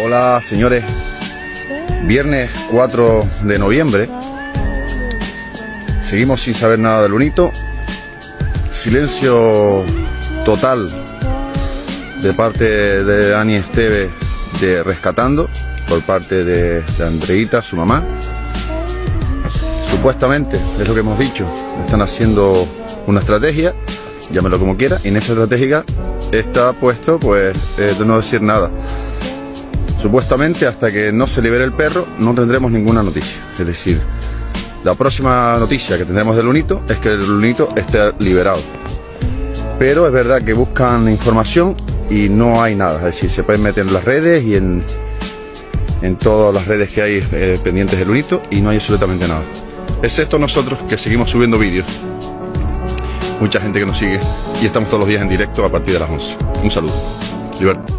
Hola señores, viernes 4 de noviembre, seguimos sin saber nada del Lunito, silencio total de parte de Dani Esteve de Rescatando, por parte de, de Andreita, su mamá. Supuestamente, es lo que hemos dicho, están haciendo una estrategia, llámelo como quiera, y en esa estrategia está puesto pues eh, de no decir nada. Supuestamente hasta que no se libere el perro no tendremos ninguna noticia. Es decir, la próxima noticia que tendremos del Lunito es que el Lunito esté liberado. Pero es verdad que buscan información y no hay nada. Es decir, se pueden meter en las redes y en, en todas las redes que hay eh, pendientes del Lunito y no hay absolutamente nada. Excepto nosotros que seguimos subiendo vídeos. Mucha gente que nos sigue y estamos todos los días en directo a partir de las 11. Un saludo. Libertad.